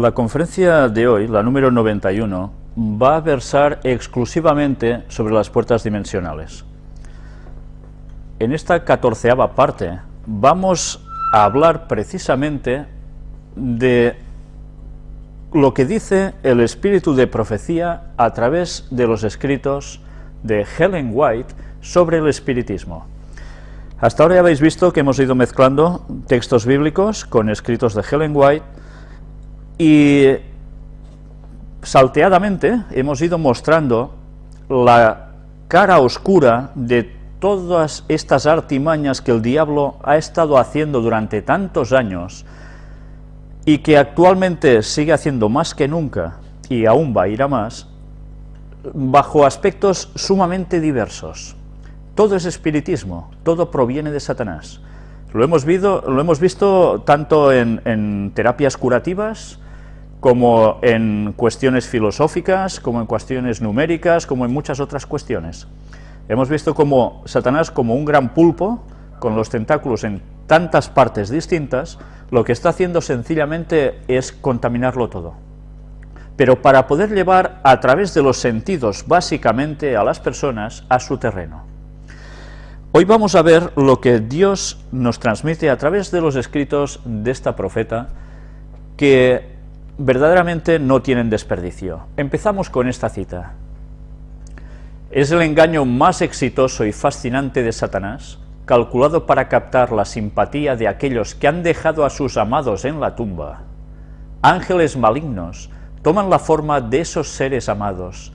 La conferencia de hoy, la número 91, va a versar exclusivamente sobre las puertas dimensionales. En esta catorceava parte vamos a hablar precisamente de lo que dice el espíritu de profecía a través de los escritos de Helen White sobre el espiritismo. Hasta ahora ya habéis visto que hemos ido mezclando textos bíblicos con escritos de Helen White y salteadamente hemos ido mostrando la cara oscura de todas estas artimañas que el diablo ha estado haciendo durante tantos años y que actualmente sigue haciendo más que nunca, y aún va a ir a más, bajo aspectos sumamente diversos. Todo es espiritismo, todo proviene de Satanás. Lo hemos, visto, lo hemos visto tanto en, en terapias curativas, como en cuestiones filosóficas, como en cuestiones numéricas, como en muchas otras cuestiones. Hemos visto como Satanás, como un gran pulpo, con los tentáculos en tantas partes distintas, lo que está haciendo sencillamente es contaminarlo todo. Pero para poder llevar a través de los sentidos, básicamente, a las personas a su terreno. Hoy vamos a ver lo que Dios nos transmite a través de los escritos de esta profeta, que verdaderamente no tienen desperdicio. Empezamos con esta cita. Es el engaño más exitoso y fascinante de Satanás, calculado para captar la simpatía de aquellos que han dejado a sus amados en la tumba. Ángeles malignos toman la forma de esos seres amados,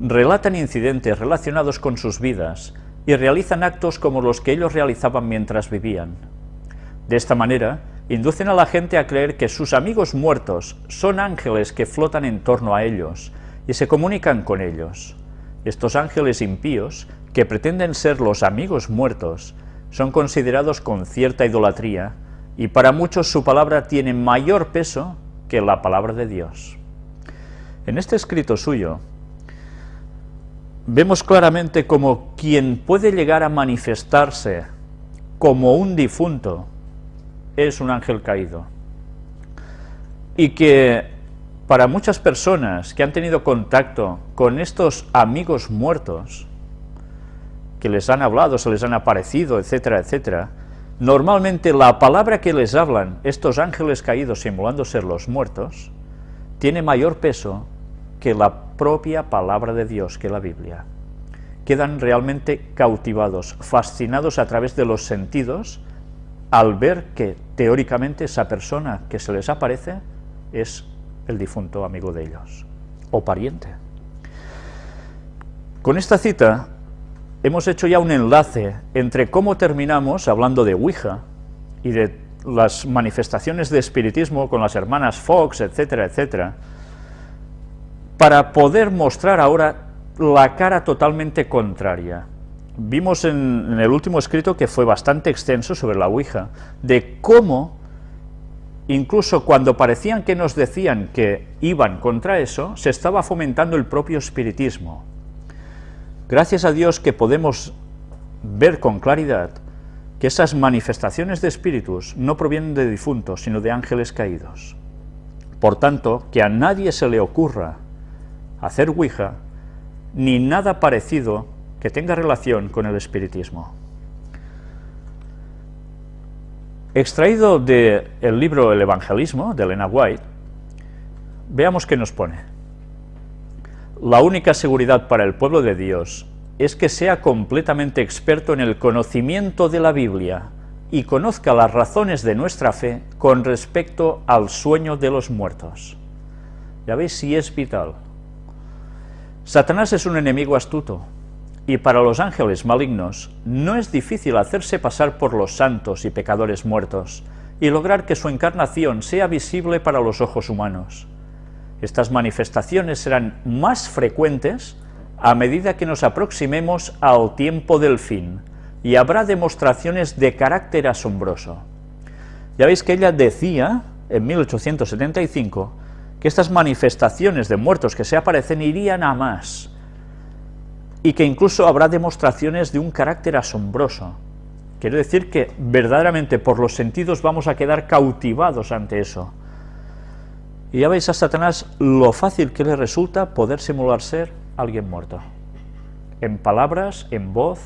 relatan incidentes relacionados con sus vidas y realizan actos como los que ellos realizaban mientras vivían. De esta manera, inducen a la gente a creer que sus amigos muertos son ángeles que flotan en torno a ellos y se comunican con ellos. Estos ángeles impíos, que pretenden ser los amigos muertos, son considerados con cierta idolatría, y para muchos su palabra tiene mayor peso que la palabra de Dios. En este escrito suyo, vemos claramente como quien puede llegar a manifestarse como un difunto es un ángel caído. Y que para muchas personas que han tenido contacto con estos amigos muertos, que les han hablado, se les han aparecido, etcétera, etcétera, normalmente la palabra que les hablan estos ángeles caídos simulando ser los muertos, tiene mayor peso que la propia palabra de Dios, que la Biblia. Quedan realmente cautivados, fascinados a través de los sentidos, al ver que teóricamente esa persona que se les aparece es el difunto amigo de ellos, o pariente. Con esta cita hemos hecho ya un enlace entre cómo terminamos hablando de Ouija y de las manifestaciones de espiritismo con las hermanas Fox, etcétera, etcétera, para poder mostrar ahora la cara totalmente contraria. Vimos en, el último escrito que fue bastante extenso sobre la Ouija, de cómo incluso cuando parecían que nos decían que iban contra eso, se estaba fomentando el propio espiritismo. Gracias a Dios que podemos ver con claridad que esas manifestaciones de espíritus no provienen de difuntos, sino de ángeles caídos. Por tanto, que a nadie se le ocurra hacer Ouija, ni nada parecido que tenga relación con el espiritismo. Extraído del libro El Evangelismo, de Elena White, veamos qué nos pone. La única seguridad para el pueblo de Dios es que sea completamente experto en el conocimiento de la Biblia y conozca las razones de nuestra fe con respecto al sueño de los muertos. Ya veis si es vital. Satanás es un enemigo astuto, y para los ángeles malignos no es difícil hacerse pasar por los santos y pecadores muertos y lograr que su encarnación sea visible para los ojos humanos. Estas manifestaciones serán más frecuentes a medida que nos aproximemos al tiempo del fin, y habrá demostraciones de carácter asombroso. Ya veis que ella decía, en 1875, que estas manifestaciones de muertos que se aparecen irían a más, y que incluso habrá demostraciones de un carácter asombroso. Quiere decir que verdaderamente por los sentidos vamos a quedar cautivados ante eso. Y ya veis a Satanás lo fácil que le resulta poder simular ser alguien muerto. En palabras, en voz,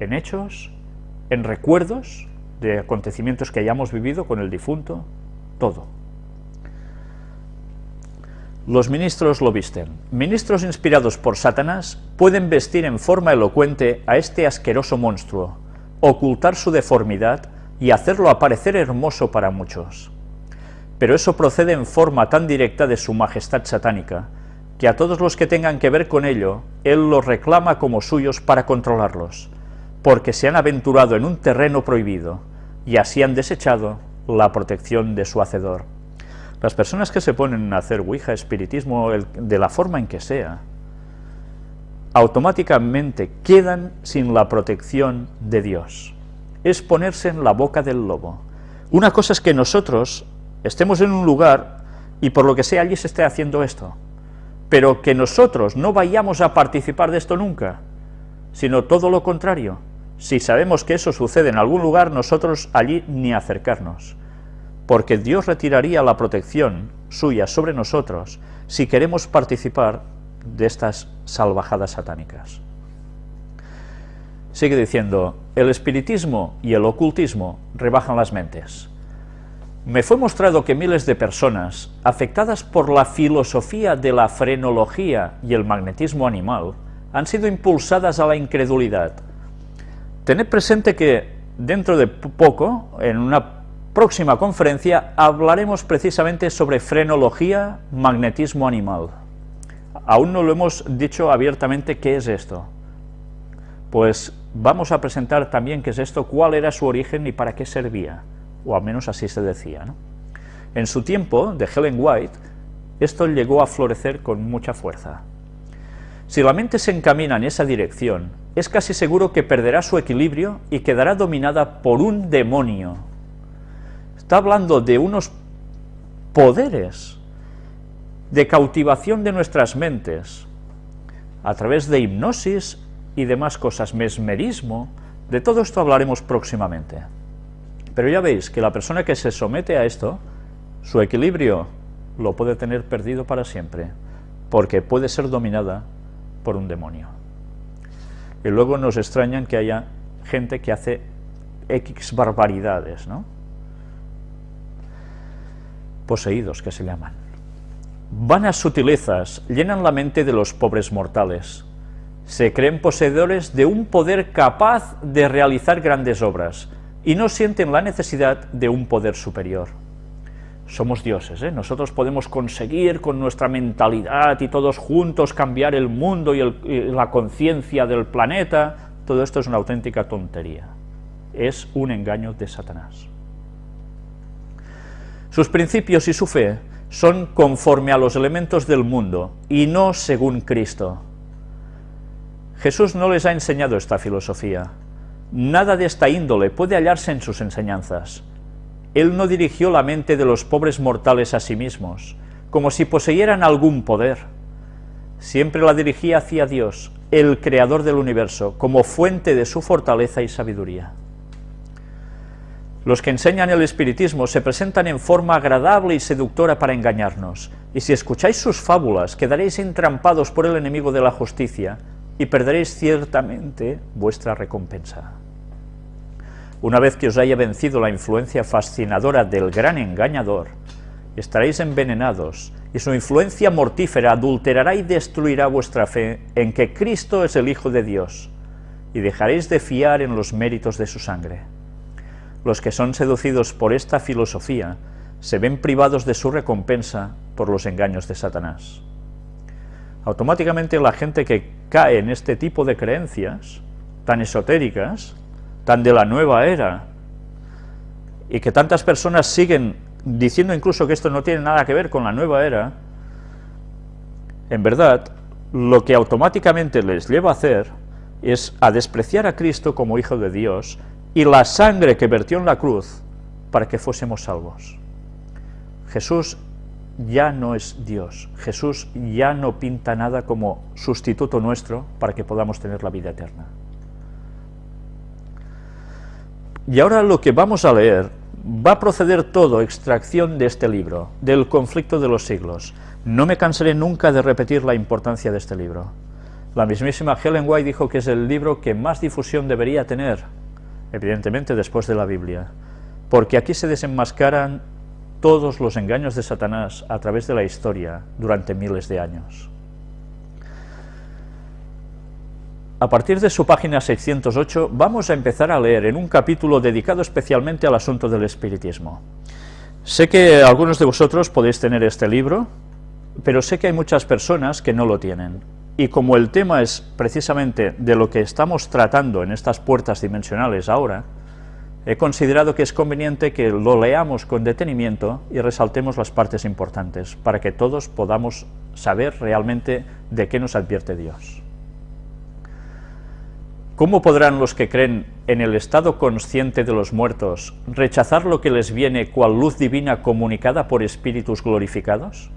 en hechos, en recuerdos de acontecimientos que hayamos vivido con el difunto, todo. Los ministros lo visten. Ministros inspirados por Satanás pueden vestir en forma elocuente a este asqueroso monstruo, ocultar su deformidad y hacerlo aparecer hermoso para muchos. Pero eso procede en forma tan directa de su majestad satánica, que a todos los que tengan que ver con ello, él los reclama como suyos para controlarlos, porque se han aventurado en un terreno prohibido, y así han desechado la protección de su Hacedor. Las personas que se ponen a hacer Ouija, espiritismo, de la forma en que sea, automáticamente quedan sin la protección de Dios. Es ponerse en la boca del lobo. Una cosa es que nosotros estemos en un lugar y por lo que sea allí se esté haciendo esto, pero que nosotros no vayamos a participar de esto nunca, sino todo lo contrario. Si sabemos que eso sucede en algún lugar, nosotros allí ni acercarnos porque Dios retiraría la protección suya sobre nosotros si queremos participar de estas salvajadas satánicas. Sigue diciendo, el espiritismo y el ocultismo rebajan las mentes. Me fue mostrado que miles de personas, afectadas por la filosofía de la frenología y el magnetismo animal, han sido impulsadas a la incredulidad. Tened presente que dentro de poco, en una próxima conferencia hablaremos precisamente sobre frenología, magnetismo animal. Aún no lo hemos dicho abiertamente qué es esto. Pues vamos a presentar también qué es esto, cuál era su origen y para qué servía, o al menos así se decía. En su tiempo, de Helen White, esto llegó a florecer con mucha fuerza. Si la mente se encamina en esa dirección, es casi seguro que perderá su equilibrio y quedará dominada por un demonio, Está hablando de unos poderes de cautivación de nuestras mentes a través de hipnosis y demás cosas, mesmerismo, de todo esto hablaremos próximamente. Pero ya veis que la persona que se somete a esto, su equilibrio lo puede tener perdido para siempre, porque puede ser dominada por un demonio. Y luego nos extrañan que haya gente que hace X barbaridades, ¿no? Poseídos que se llaman. Vanas sutilezas llenan la mente de los pobres mortales. Se creen poseedores de un poder capaz de realizar grandes obras y no sienten la necesidad de un poder superior. Somos dioses, ¿eh? nosotros podemos conseguir con nuestra mentalidad y todos juntos cambiar el mundo y, y la conciencia del planeta. Todo esto es una auténtica tontería. Es un engaño de Satanás. Sus principios y su fe son conforme a los elementos del mundo y no según Cristo. Jesús no les ha enseñado esta filosofía. Nada de esta índole puede hallarse en sus enseñanzas. Él no dirigió la mente de los pobres mortales a sí mismos, como si poseyeran algún poder. Siempre la dirigía hacia Dios, el Creador del universo, como fuente de su fortaleza y sabiduría. Los que enseñan el espiritismo se presentan en forma agradable y seductora para engañarnos, y si escucháis sus fábulas quedaréis entrampados por el enemigo de la justicia y perderéis ciertamente vuestra recompensa. Una vez que os haya vencido la influencia fascinadora del gran engañador, estaréis envenenados, y su influencia mortífera adulterará y destruirá vuestra fe en que Cristo es el Hijo de Dios, y dejaréis de fiar en los méritos de su sangre. Los que son seducidos por esta filosofía se ven privados de su recompensa por los engaños de Satanás. Automáticamente la gente que cae en este tipo de creencias, tan esotéricas, tan de la nueva era, y que tantas personas siguen diciendo incluso que esto no tiene nada que ver con la nueva era, en verdad, lo que automáticamente les lleva a hacer es a despreciar a Cristo como Hijo de Dios y la sangre que vertió en la cruz para que fuésemos salvos. Jesús ya no es Dios, Jesús ya no pinta nada como sustituto nuestro para que podamos tener la vida eterna. Y ahora lo que vamos a leer va a proceder todo, extracción de este libro, del conflicto de los siglos. No me cansaré nunca de repetir la importancia de este libro. La mismísima Helen White dijo que es el libro que más difusión debería tener, evidentemente después de la Biblia, porque aquí se desenmascaran todos los engaños de Satanás a través de la historia durante miles de años. A partir de su página 608 vamos a empezar a leer en un capítulo dedicado especialmente al asunto del espiritismo. Sé que algunos de vosotros podéis tener este libro, pero sé que hay muchas personas que no lo tienen. Y como el tema es precisamente de lo que estamos tratando en estas puertas dimensionales ahora, he considerado que es conveniente que lo leamos con detenimiento y resaltemos las partes importantes, para que todos podamos saber realmente de qué nos advierte Dios. ¿Cómo podrán los que creen en el estado consciente de los muertos rechazar lo que les viene cual luz divina comunicada por espíritus glorificados?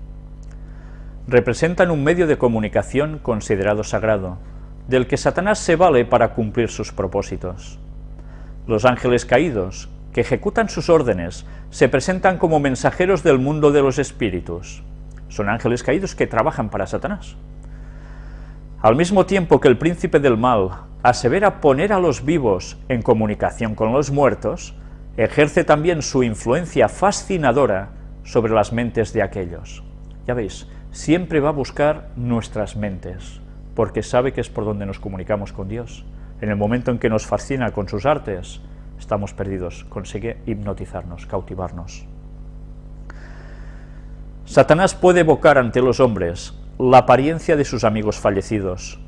Representan un medio de comunicación considerado sagrado, del que Satanás se vale para cumplir sus propósitos. Los ángeles caídos, que ejecutan sus órdenes, se presentan como mensajeros del mundo de los espíritus. Son ángeles caídos que trabajan para Satanás. Al mismo tiempo que el príncipe del mal asevera poner a los vivos en comunicación con los muertos, ejerce también su influencia fascinadora sobre las mentes de aquellos. Ya veis, siempre va a buscar nuestras mentes, porque sabe que es por donde nos comunicamos con Dios. En el momento en que nos fascina con sus artes, estamos perdidos, consigue hipnotizarnos, cautivarnos. Satanás puede evocar ante los hombres la apariencia de sus amigos fallecidos,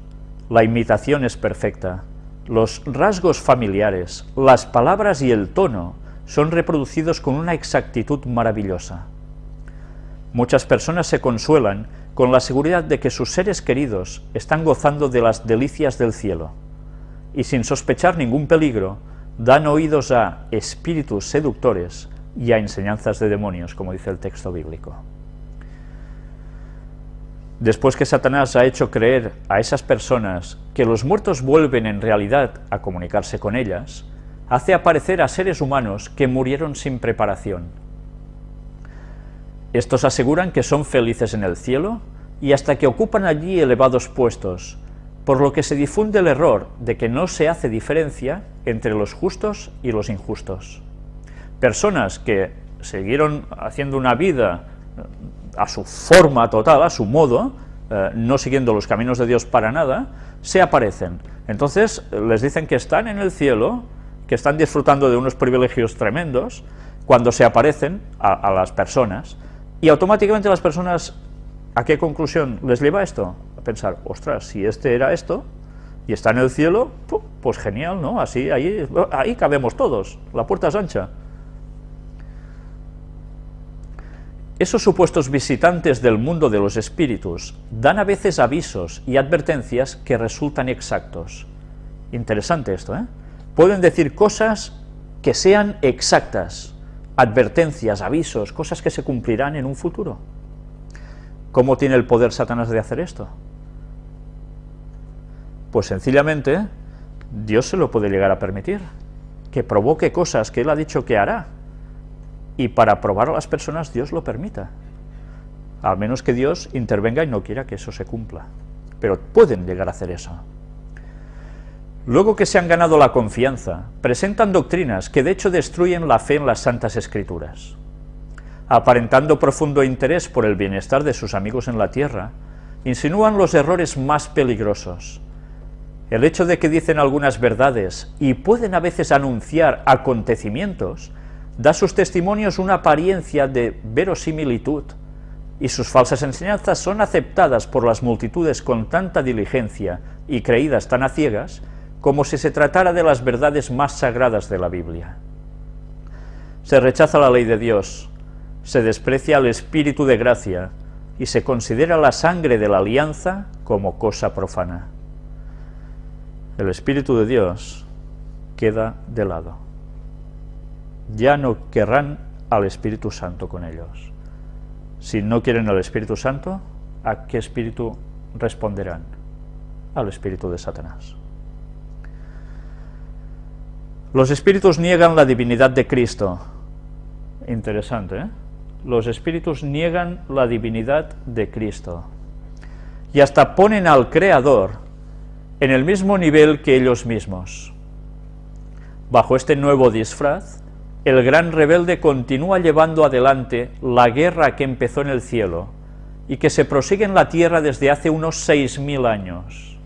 la imitación es perfecta, los rasgos familiares, las palabras y el tono son reproducidos con una exactitud maravillosa. Muchas personas se consuelan con la seguridad de que sus seres queridos están gozando de las delicias del cielo, y sin sospechar ningún peligro, dan oídos a espíritus seductores y a enseñanzas de demonios, como dice el texto bíblico. Después que Satanás ha hecho creer a esas personas que los muertos vuelven en realidad a comunicarse con ellas, hace aparecer a seres humanos que murieron sin preparación. Estos aseguran que son felices en el cielo y hasta que ocupan allí elevados puestos, por lo que se difunde el error de que no se hace diferencia entre los justos y los injustos. Personas que siguieron haciendo una vida a su forma total, a su modo, eh, no siguiendo los caminos de Dios para nada, se aparecen. Entonces les dicen que están en el cielo, que están disfrutando de unos privilegios tremendos, cuando se aparecen a, las personas, y automáticamente las personas, ¿a qué conclusión les lleva esto? A pensar, ostras, si este era esto, y está en el cielo, pues genial, ¿no? Así, ahí, ahí cabemos todos, la puerta es ancha. Esos supuestos visitantes del mundo de los espíritus dan a veces avisos y advertencias que resultan exactos. Interesante esto, ¿eh? Pueden decir cosas que sean exactas, advertencias, avisos, cosas que se cumplirán en un futuro. ¿Cómo tiene el poder Satanás de hacer esto? Pues sencillamente, Dios se lo puede llegar a permitir, que provoque cosas que Él ha dicho que hará, y para probar a las personas Dios lo permita. Al menos que Dios intervenga y no quiera que eso se cumpla. Pero pueden llegar a hacer eso. Luego que se han ganado la confianza, presentan doctrinas que de hecho destruyen la fe en las Santas Escrituras. Aparentando profundo interés por el bienestar de sus amigos en la tierra, insinúan los errores más peligrosos. El hecho de que dicen algunas verdades y pueden a veces anunciar acontecimientos da sus testimonios una apariencia de verosimilitud, y sus falsas enseñanzas son aceptadas por las multitudes con tanta diligencia y creídas tan a ciegas, como si se tratara de las verdades más sagradas de la Biblia. Se rechaza la ley de Dios, se desprecia el Espíritu de gracia, y se considera la sangre de la alianza como cosa profana. El Espíritu de Dios queda de lado ya no querrán al Espíritu Santo con ellos. Si no quieren al Espíritu Santo, ¿a qué espíritu responderán? Al espíritu de Satanás. Los espíritus niegan la divinidad de Cristo, interesante, ¿eh? Los espíritus niegan la divinidad de Cristo y hasta ponen al Creador en el mismo nivel que ellos mismos. Bajo este nuevo disfraz, el gran rebelde continúa llevando adelante la guerra que empezó en el cielo y que se prosigue en la tierra desde hace unos seis mil años.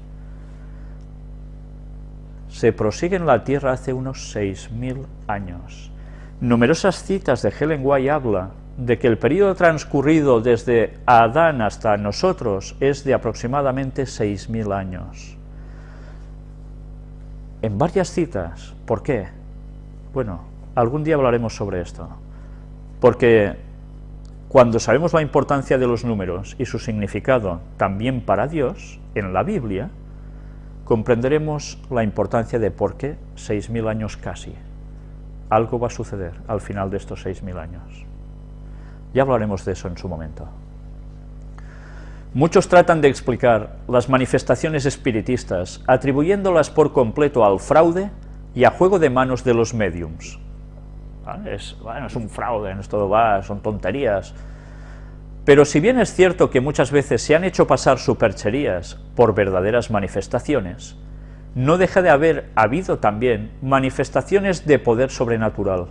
Se prosigue en la tierra hace unos seis mil años. Numerosas citas de Helen White habla de que el periodo transcurrido desde Adán hasta nosotros es de aproximadamente seis mil años. En varias citas, ¿por qué? Bueno, algún día hablaremos sobre esto, porque cuando sabemos la importancia de los números y su significado también para Dios, en la Biblia, comprenderemos la importancia de por qué 6.000 años casi. Algo va a suceder al final de estos 6.000 años. Ya hablaremos de eso en su momento. Muchos tratan de explicar las manifestaciones espiritistas atribuyéndolas por completo al fraude y a juego de manos de los mediums, es, bueno, es un fraude, va, son tonterías. Pero si bien es cierto que muchas veces se han hecho pasar supercherías por verdaderas manifestaciones, no deja de haber habido también manifestaciones de poder sobrenatural.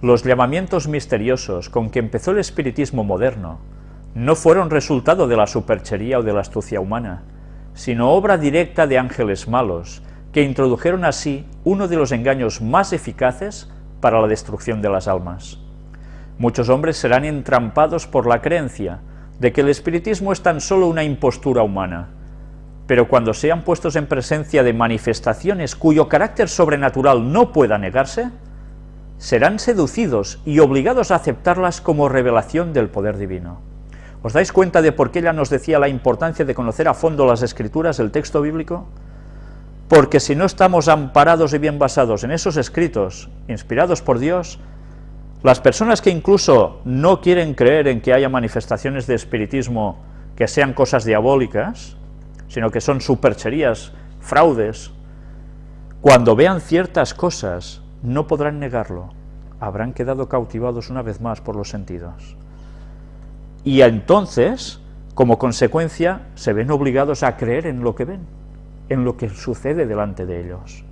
Los llamamientos misteriosos con que empezó el espiritismo moderno no fueron resultado de la superchería o de la astucia humana, sino obra directa de ángeles malos, que introdujeron así uno de los engaños más eficaces para la destrucción de las almas. Muchos hombres serán entrampados por la creencia de que el espiritismo es tan solo una impostura humana, pero cuando sean puestos en presencia de manifestaciones cuyo carácter sobrenatural no pueda negarse, serán seducidos y obligados a aceptarlas como revelación del poder divino. ¿Os dais cuenta de por qué ella nos decía la importancia de conocer a fondo las escrituras, el texto bíblico? porque si no estamos amparados y bien basados en esos escritos, inspirados por Dios, las personas que incluso no quieren creer en que haya manifestaciones de espiritismo que sean cosas diabólicas, sino que son supercherías, fraudes, cuando vean ciertas cosas no podrán negarlo, habrán quedado cautivados una vez más por los sentidos. Y entonces, como consecuencia, se ven obligados a creer en lo que ven en lo que sucede delante de ellos.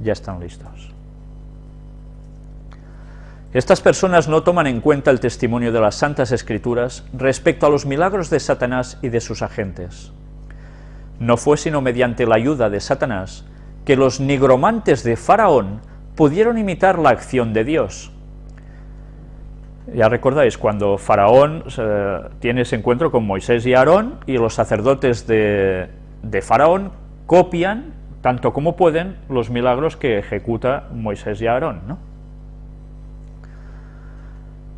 Ya están listos. Estas personas no toman en cuenta el testimonio de las Santas Escrituras respecto a los milagros de Satanás y de sus agentes. No fue sino mediante la ayuda de Satanás que los nigromantes de Faraón pudieron imitar la acción de Dios. Ya recordáis, cuando Faraón eh, tiene ese encuentro con Moisés y Aarón, y los sacerdotes de, de Faraón copian, tanto como pueden, los milagros que ejecuta Moisés y Aarón. ¿no?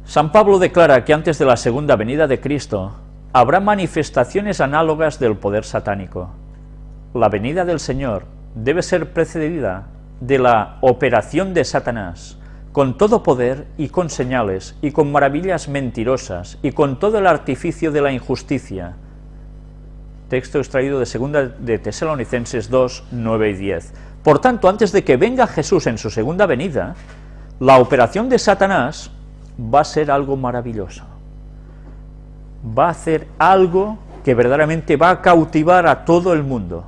San Pablo declara que antes de la segunda venida de Cristo habrá manifestaciones análogas del poder satánico. La venida del Señor debe ser precedida de la operación de Satanás, con todo poder y con señales, y con maravillas mentirosas, y con todo el artificio de la injusticia, texto extraído de segunda de Tesalonicenses 2, 9 y 10. Por tanto, antes de que venga Jesús en su segunda venida, la operación de Satanás va a ser algo maravilloso. Va a hacer algo que verdaderamente va a cautivar a todo el mundo,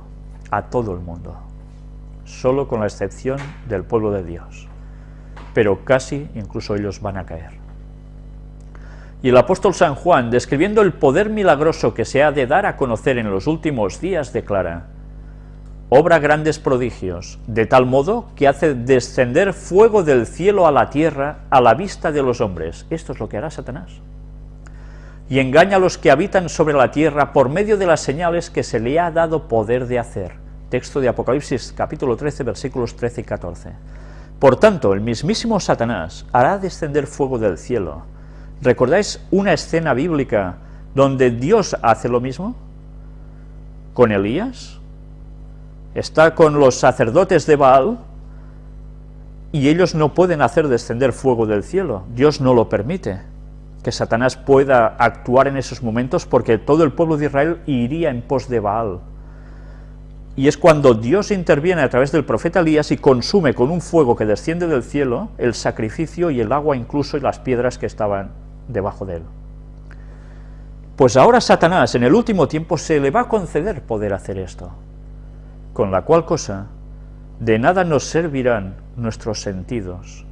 a todo el mundo, solo con la excepción del pueblo de Dios. Pero casi incluso ellos van a caer. Y el apóstol San Juan, describiendo el poder milagroso que se ha de dar a conocer en los últimos días, declara, obra grandes prodigios, de tal modo que hace descender fuego del cielo a la tierra a la vista de los hombres. Esto es lo que hará Satanás. Y engaña a los que habitan sobre la tierra por medio de las señales que se le ha dado poder de hacer. Texto de Apocalipsis capítulo 13 versículos 13 y 14. Por tanto, el mismísimo Satanás hará descender fuego del cielo, ¿Recordáis una escena bíblica donde Dios hace lo mismo? Con Elías. Está con los sacerdotes de Baal y ellos no pueden hacer descender fuego del cielo. Dios no lo permite que Satanás pueda actuar en esos momentos porque todo el pueblo de Israel iría en pos de Baal. y es cuando Dios interviene a través del profeta Elías y consume con un fuego que desciende del cielo el sacrificio y el agua incluso y las piedras que estaban debajo de él. Pues ahora Satanás en el último tiempo se le va a conceder poder hacer esto, con la cual cosa de nada nos servirán nuestros sentidos,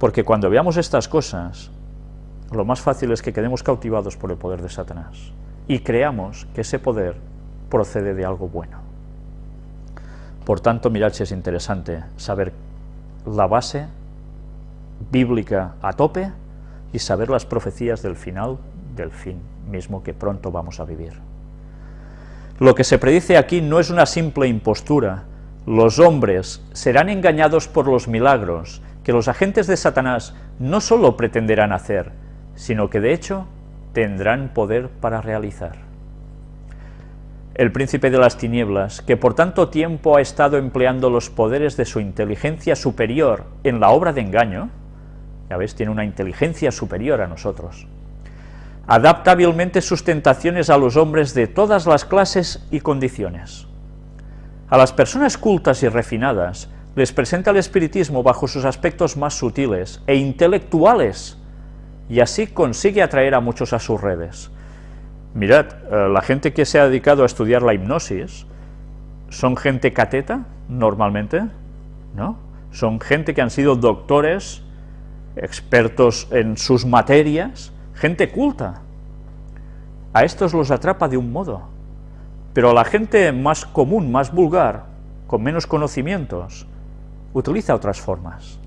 porque cuando veamos estas cosas, lo más fácil es que quedemos cautivados por el poder de Satanás y creamos que ese poder procede de algo bueno. Por tanto, mirad si es interesante saber la base bíblica a tope y saber las profecías del final del fin mismo que pronto vamos a vivir. Lo que se predice aquí no es una simple impostura, los hombres serán engañados por los milagros que los agentes de Satanás no solo pretenderán hacer, sino que de hecho tendrán poder para realizar. El príncipe de las tinieblas, que por tanto tiempo ha estado empleando los poderes de su inteligencia superior en la obra de engaño, ya ves, tiene una inteligencia superior a nosotros, adapta hábilmente sus tentaciones a los hombres de todas las clases y condiciones. A las personas cultas y refinadas les presenta el espiritismo bajo sus aspectos más sutiles e intelectuales, y así consigue atraer a muchos a sus redes. Mirad, eh, la gente que se ha dedicado a estudiar la hipnosis son gente cateta, normalmente, ¿no? Son gente que han sido doctores, expertos en sus materias, gente culta. A estos los atrapa de un modo, pero a la gente más común, más vulgar, con menos conocimientos, utiliza otras formas.